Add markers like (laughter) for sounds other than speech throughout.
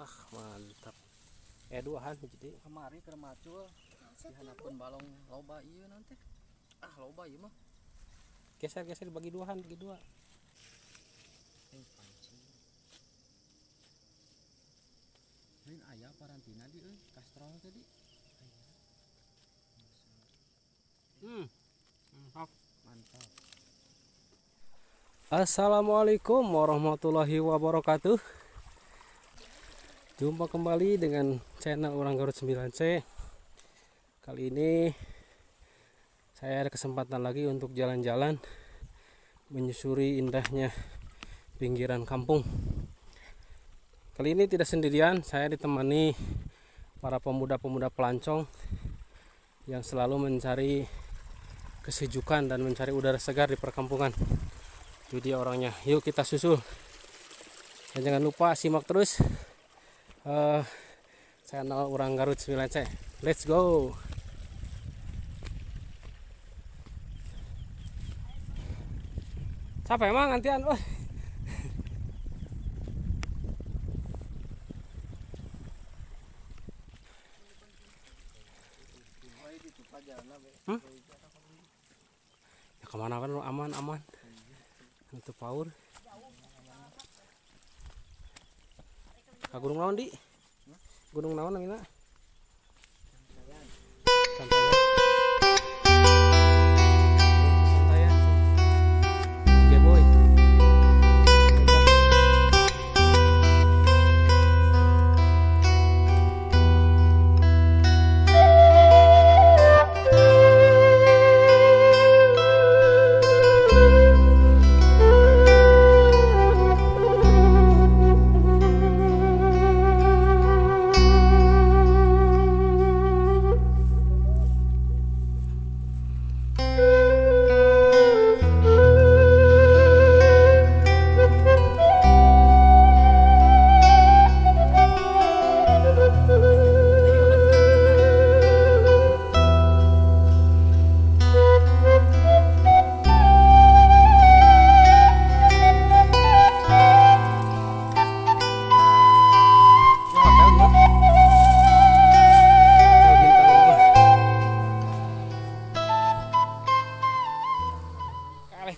wah mantap. Eh duahan jadi. Kemari ke macul dihanapun balong loba iya nanti. Ah loba iya mah. Geser geser bagi duahan bagi dua. Ini panci Ini ayah parantina di euy kastrol tadi. Hmm. Mantap. Mantap. Assalamualaikum warahmatullahi wabarakatuh Jumpa kembali dengan channel Orang Garut 9C Kali ini Saya ada kesempatan lagi untuk jalan-jalan Menyusuri indahnya Pinggiran kampung. Kali ini tidak sendirian Saya ditemani Para pemuda-pemuda pelancong Yang selalu mencari Kesejukan dan mencari udara segar di perkampungan. Itu dia orangnya. Yuk kita susul. Dan jangan lupa simak terus uh, channel orang Garut 9C let's go. Siapa emang gantian oh. Hmm? Ya ke mana kan? Lu aman aman. Untuk power Ka gunung naon di? Gunung naon namina?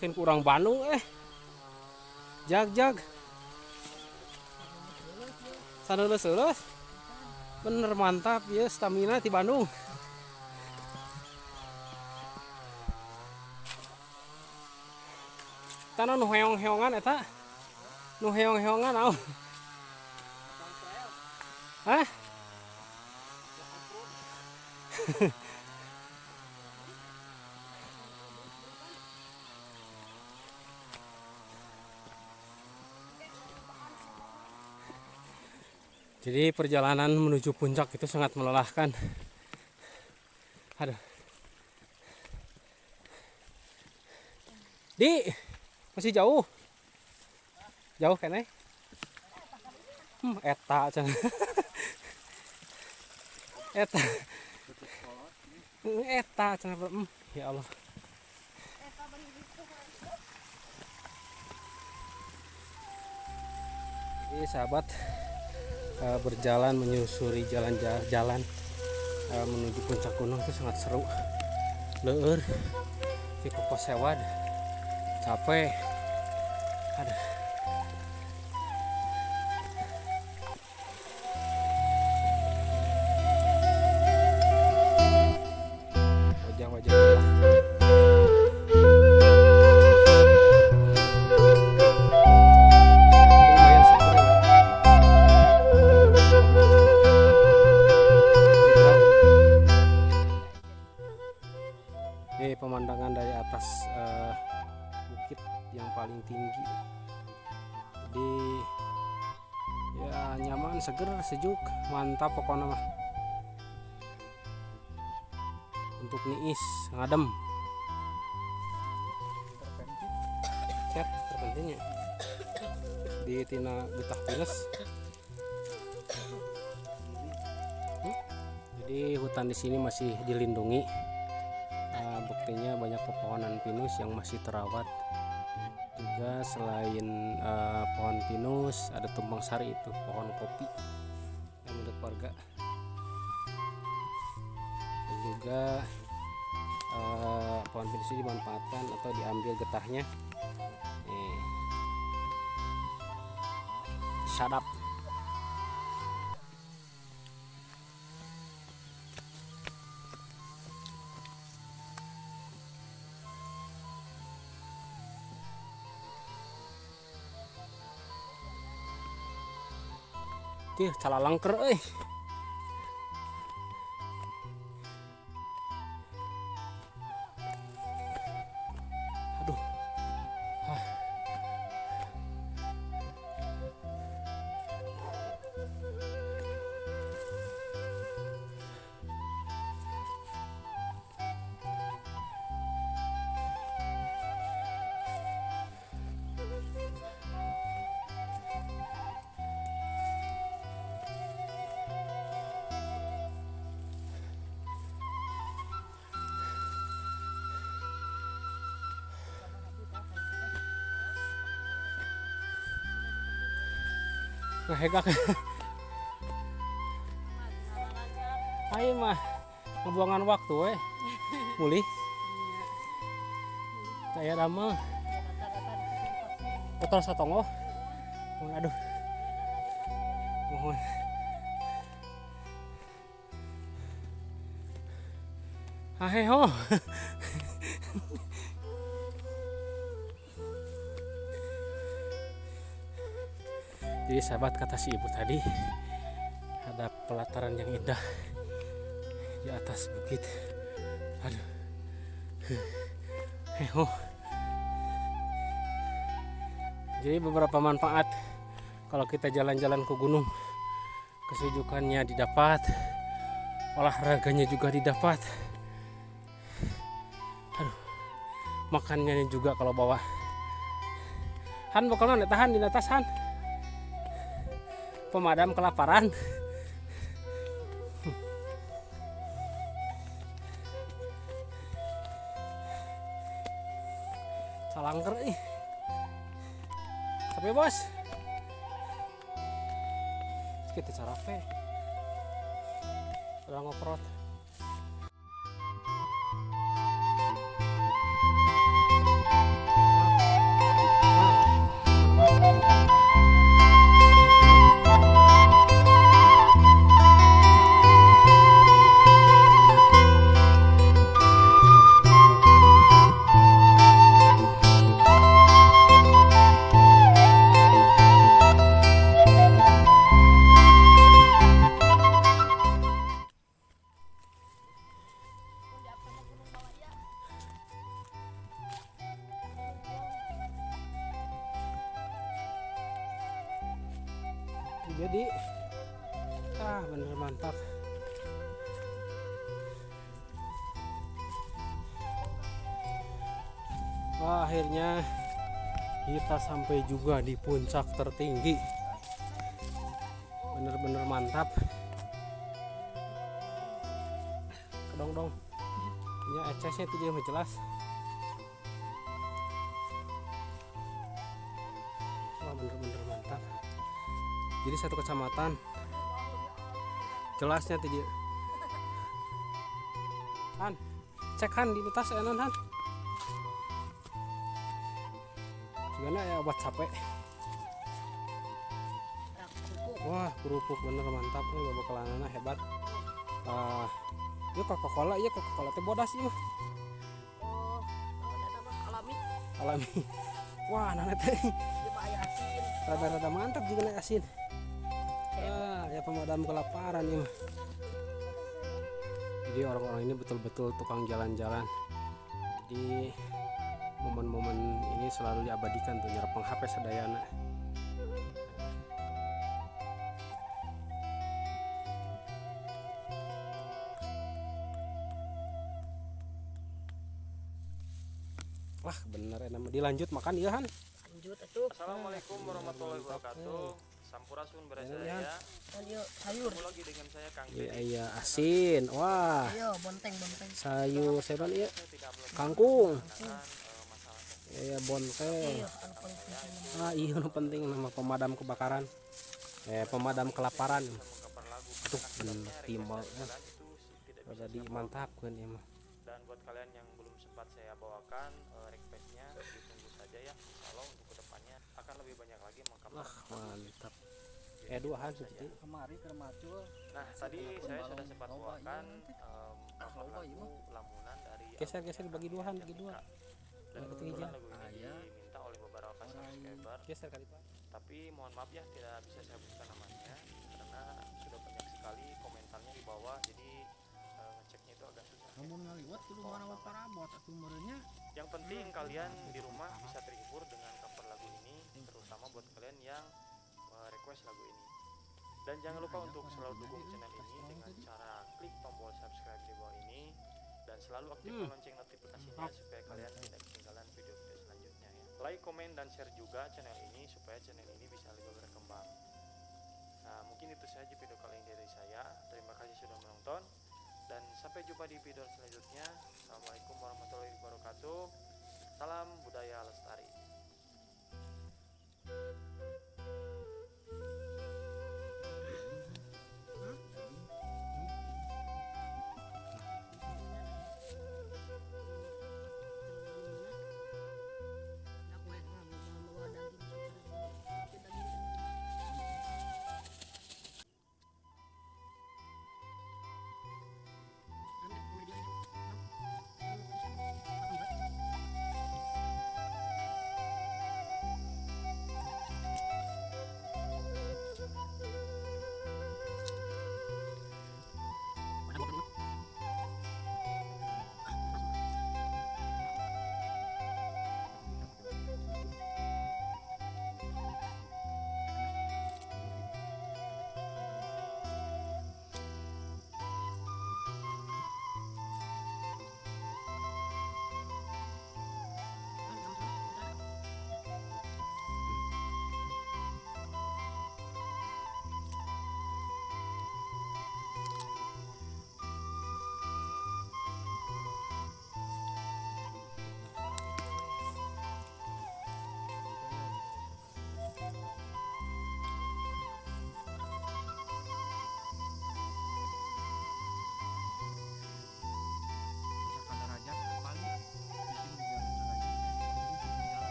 Kalehkeun ku urang Bandung eh. Jag jag. Saneuleuh-euleuh. Bener mantap ya stamina di Bandung. Tanah nu heong-heongan eta. Nu heong-heongan naon? Hah? (laughs) Jadi perjalanan menuju puncak itu sangat melelahkan. Aduh. Di, masih jauh. Jauh kene. Hmm, eta can. (laughs) eta. Hmm, Eta can. Hmm, ya Allah. Jadi sahabat eh, berjalan menyusuri jalan-jalan eh, menuju puncak gunung itu sangat seru. Leur, di sewad, capek. Aduh. wajah-wajah Ini pemandangan dari atas eh, bukit yang paling tinggi. Jadi ya nyaman, seger, sejuk, mantap pokoknya mah. Untuk niis, ngadem. Cek terpentingnya di tina getah pinus. Hmm? Jadi hutan di sini masih dilindungi. Eh, buktinya banyak pepohonan pinus yang masih terawat. Juga selain eh, pohon pinus ada tumbang sari itu pohon kopi. yang menurut warga dan juga eh, pohon pinus ini dimanfaatkan atau diambil getahnya nih shut up Ih, salah langker euy. Ngehegak ayo mah. Ngebuangan waktu we mulih saya lama kotor satongo mohon aduh. Mohon. Aheho (laughs) Jadi sahabat kata si ibu tadi ada pelataran yang indah di atas bukit. Aduh. Heho. Jadi beberapa manfaat kalau kita jalan-jalan ke gunung. Kesejukannya didapat, olahraganya juga didapat. Aduh. Makannya juga kalau bawa. Han bakal tahan di atas Han pemadam kelaparan. Salangker ih. Tapi bos. Kita cara pe udah ngoprot jadi ah bener mantap. Wah, akhirnya kita sampai juga di puncak tertinggi. Bener-bener mantap. Kedong dong. Ya ecesnya itu dia jelas. Wah bener-bener jadi satu kecamatan. Jelasnya tadi. Han cek Han di atas enan Han gimana ya obat capek? Wah kerupuk bener mantap. Nih bawa kelanana hebat. Ah ya coca cola iya coca cola teh bodas mah Oh, alami. Alami. (laughs) Wah nana teh. Mah rada-rada mantap juga naik asin ah ya pemadam kelaparan ya. Mah jadi orang-orang ini betul-betul tukang jalan-jalan. Jadi momen-momen ini selalu diabadikan tuh nyerapeng HP sadayana. Wah bener enak. Dilanjut makan iya han Lanjut atuh. Assalamualaikum warahmatullahi wabarakatuh. Sampurasun Ya. berasaya. Lanjut sayur. Ketemu lagi dengan saya Kang iya iya asin wah Ayo bonteng bonteng. sayur saya ya kangkung eh, ya Iya, anu paling penting. ah iya nu penting nama pemadam kebakaran eh pemadam kelaparan tuh timbal ada saya bawakan. dimantapkan ya mah dan buat kalian yang belum sempat saya bawakan eh, requestnya ditunggu saja ya insya Allah untuk akan lebih banyak lagi mengkabar wah mantap. Eh dua han seperti kemari ke macul nah tadi saya sudah sempat iya bawakan nanti. em, Ah, loba iya lagu lamunan dari Geser, geser, yang bagi dua, Han, namanya bagi dua. Dan kebetulan ketiga. lagu ini Ayah. diminta oleh beberapa Orang. subscriber. Geser kali pak. Tapi mohon maaf ya tidak bisa saya buka namanya karena sudah banyak sekali komentarnya di bawah jadi eh, ngeceknya itu agak susah. Namun ngaliwat kudu mana parabot atuh meureunnya yang penting kalian di rumah bisa terhibur dengan lagu terutama buat kalian yang eh, request lagu ini. Dan jangan lupa untuk selalu dukung channel ini dengan cara klik tombol subscribe di bawah ini dan selalu aktifkan Hmm. lonceng notifikasinya supaya kalian tidak ketinggalan video-video selanjutnya ya. Like, komen, dan share juga channel ini supaya channel ini bisa lebih berkembang. Nah mungkin itu saja video kali ini dari saya. Terima kasih sudah menonton dan sampai jumpa di video selanjutnya. Assalamualaikum warahmatullahi wabarakatuh. Salam budaya lestari Thank you.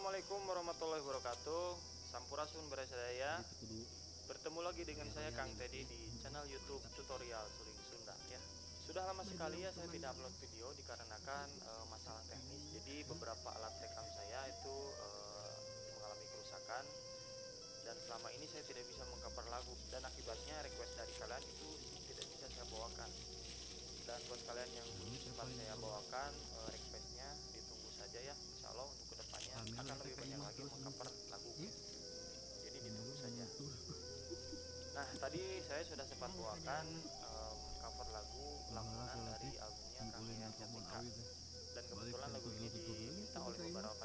Assalamualaikum warahmatullahi wabarakatuh Sampurasun Berasadaya Bertemu lagi dengan saya Kang Teddy di channel YouTube tutorial Suling Sunda ya. Sudah lama sekali ya saya tidak upload video dikarenakan eh, masalah teknis. Jadi beberapa alat rekam saya itu eh, mengalami kerusakan dan selama ini saya tidak bisa mengcover lagu dan akibatnya request dari kalian itu tidak bisa saya bawakan. Dan buat kalian yang sempat saya bawakan eh, requestnya ditunggu saja ya. Insya Allah untuk ke depannya akan lebih banyak lagi mengcover lagu. Jadi ditunggu saja. (laughs) Nah, tadi saya sudah sempat bawakan em, cover lagu lamunan dari albumnya Kang Jessica. Dan kebetulan lagu ini diminta oleh beberapa